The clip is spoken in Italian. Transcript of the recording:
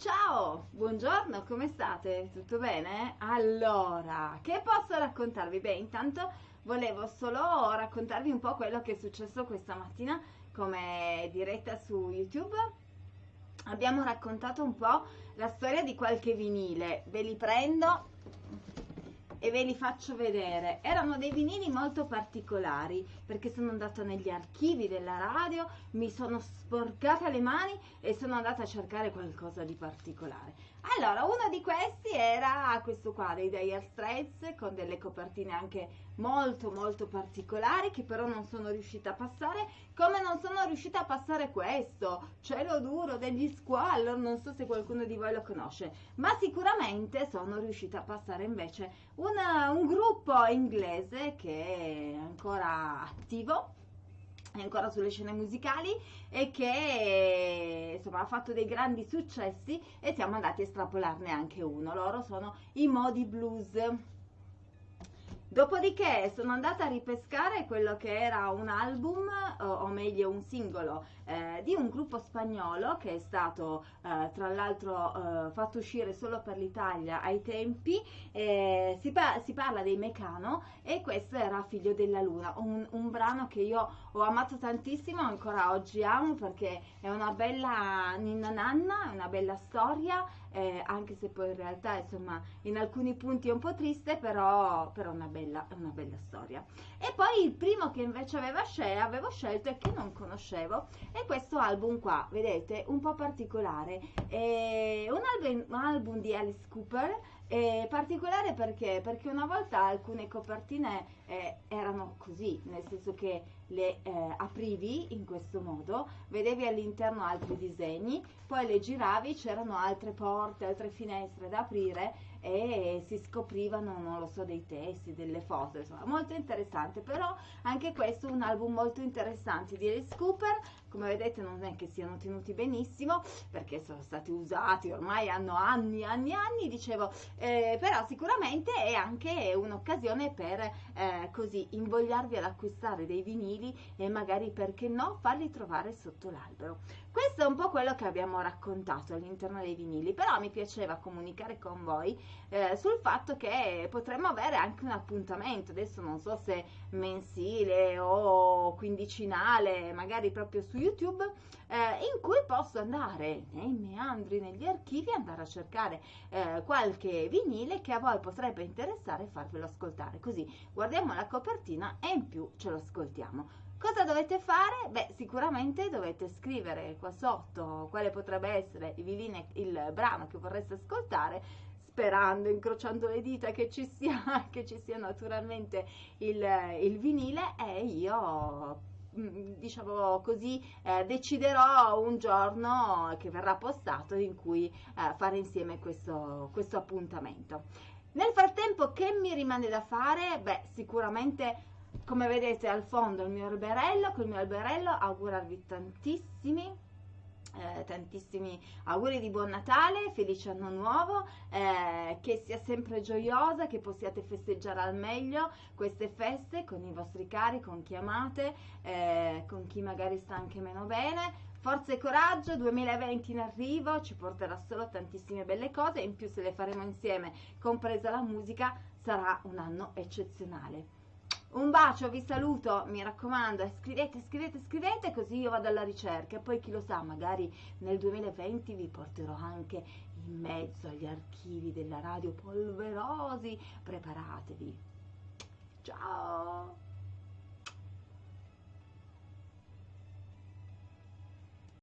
Ciao, buongiorno, come state? Tutto bene? Allora, che posso raccontarvi? Beh, intanto volevo solo raccontarvi un po' quello che è successo questa mattina come diretta su YouTube. Abbiamo raccontato un po' la storia di qualche vinile, ve li prendo e ve li faccio vedere. Erano dei vinili molto particolari perché sono andata negli archivi della radio, mi sono sporcata le mani e sono andata a cercare qualcosa di particolare. Allora, uno di questi era questo qua dei Dire Straits con delle copertine anche molto molto particolari che però non sono riuscita a passare, come non sono riuscita a passare questo, Cielo duro degli Squallor, non so se qualcuno di voi lo conosce, ma sicuramente sono riuscita a passare invece una, un gruppo inglese che è ancora attivo è ancora sulle scene musicali e che insomma ha fatto dei grandi successi e siamo andati a estrapolarne anche uno. Loro sono i Modi Blues Dopodiché sono andata a ripescare quello che era un album, o, o meglio un singolo, eh, di un gruppo spagnolo che è stato eh, tra l'altro eh, fatto uscire solo per l'Italia ai tempi. Si, pa- si, parla dei Mecano e questo era Figlio della Luna, un, un brano che io ho amato tantissimo, ancora oggi amo perché è una bella ninna nanna, è una bella storia eh, anche se poi in realtà insomma in alcuni punti è un po' triste, però, però una, bella, una bella storia. E poi il primo che invece scel- avevo scelto e che non conoscevo è questo album qua, vedete, un po' particolare, è un album, un album di Alice Cooper è particolare perché? Perché una volta alcune copertine eh, erano così, nel senso che le eh, aprivi in questo modo, vedevi all'interno altri disegni, poi le giravi, c'erano altre porte, altre finestre da aprire e si scoprivano, non lo so, dei testi, delle foto, insomma, molto interessante, però anche questo è un album molto interessante di Alice Cooper, come vedete non è che siano tenuti benissimo, perché sono stati usati, ormai hanno anni, anni, anni, dicevo, eh, però sicuramente è anche un'occasione per eh, così invogliarvi ad acquistare dei vinili e magari perché no farli trovare sotto l'albero. Questo è un po' quello che abbiamo raccontato all'interno dei vinili, però mi piaceva comunicare con voi eh, sul fatto che potremmo avere anche un appuntamento, adesso non so se mensile o quindicinale, magari proprio su YouTube, eh, in cui posso andare nei meandri, negli archivi, andare a cercare eh, qualche vinile che a voi potrebbe interessare e farvelo ascoltare, così guardiamo la copertina e in più ce lo ascoltiamo. Cosa dovete fare? Beh, sicuramente dovete scrivere qua sotto quale potrebbe essere il, viline, il brano che vorreste ascoltare, sperando, incrociando le dita che ci sia, che ci sia naturalmente il, il vinile e io mm, diciamo così eh, deciderò un giorno che verrà postato in cui eh, fare insieme questo, questo appuntamento. Nel frattempo che mi rimane da fare? Beh sicuramente come vedete al fondo il mio alberello, col mio alberello augurarvi tantissimi eh, tantissimi auguri di buon Natale, felice anno nuovo, eh, che sia sempre gioiosa, che possiate festeggiare al meglio queste feste con i vostri cari, con chi amate, eh, con chi magari sta anche meno bene. Forza e coraggio, 2020 in arrivo, ci porterà solo tantissime belle cose in più se le faremo insieme, compresa la musica, sarà un anno eccezionale. Un bacio, vi saluto, mi raccomando, scrivete, scrivete, scrivete così io vado alla ricerca e poi chi lo sa, magari nel 2020 vi porterò anche in mezzo agli archivi della radio polverosi, preparatevi. Ciao!